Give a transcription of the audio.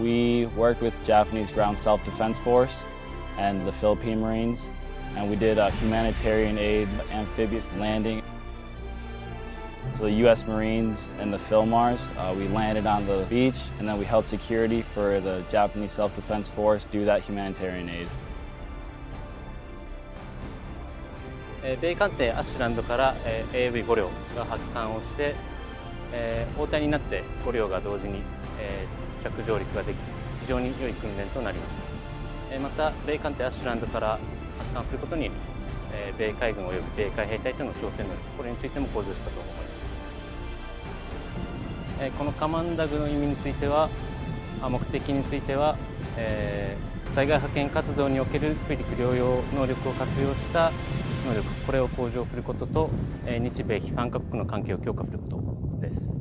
We worked with Japanese Ground Self-Defense Force and the Philippine Marines, and we did a humanitarian aid amphibious landing. So the U.S. Marines and the Philmars, uh, we landed on the beach, and then we held security for the Japanese Self-Defense Force do that humanitarian aid. 5両が同時にえ着上陸ができ非常に良い訓練となりました、えまた米艦艇アッシュランドから発艦することに、え米海軍及び米海兵隊との挑戦能力これについても向上したと思います、えこのカマンダグの意味については目的については、え災害派遣活動における水陸両用能力を活用した能力これを向上することと、え日米非3カ国の関係を強化することです。